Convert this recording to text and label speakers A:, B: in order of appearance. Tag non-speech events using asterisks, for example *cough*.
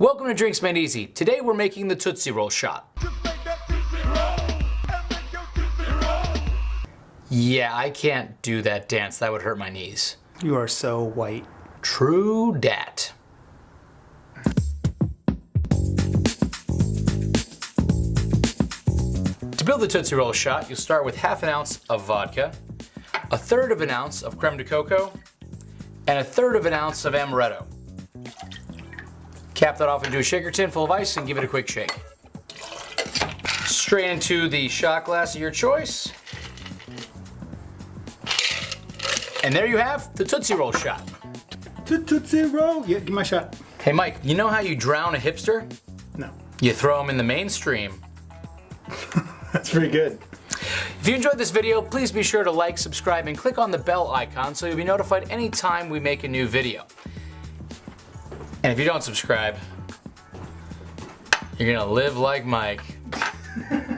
A: Welcome to Drinks Made Easy. Today we're making the Tootsie Roll shot. Yeah, I can't do that dance. That would hurt my knees.
B: You are so white.
A: True dat. To build the Tootsie Roll shot, you'll start with half an ounce of vodka, a third of an ounce of creme de cacao, and a third of an ounce of amaretto. Cap that off into a shaker tin full of ice and give it a quick shake. Straight into the shot glass of your choice. And there you have the Tootsie Roll shot.
B: Tootsie Roll. Yeah, give my shot.
A: Hey Mike, you know how you drown a hipster?
B: No.
A: You throw them in the mainstream. *laughs*
B: That's pretty good.
A: If you enjoyed this video, please be sure to like, subscribe, and click on the bell icon so you'll be notified anytime we make a new video. And if you don't subscribe, you're gonna live like Mike. *laughs*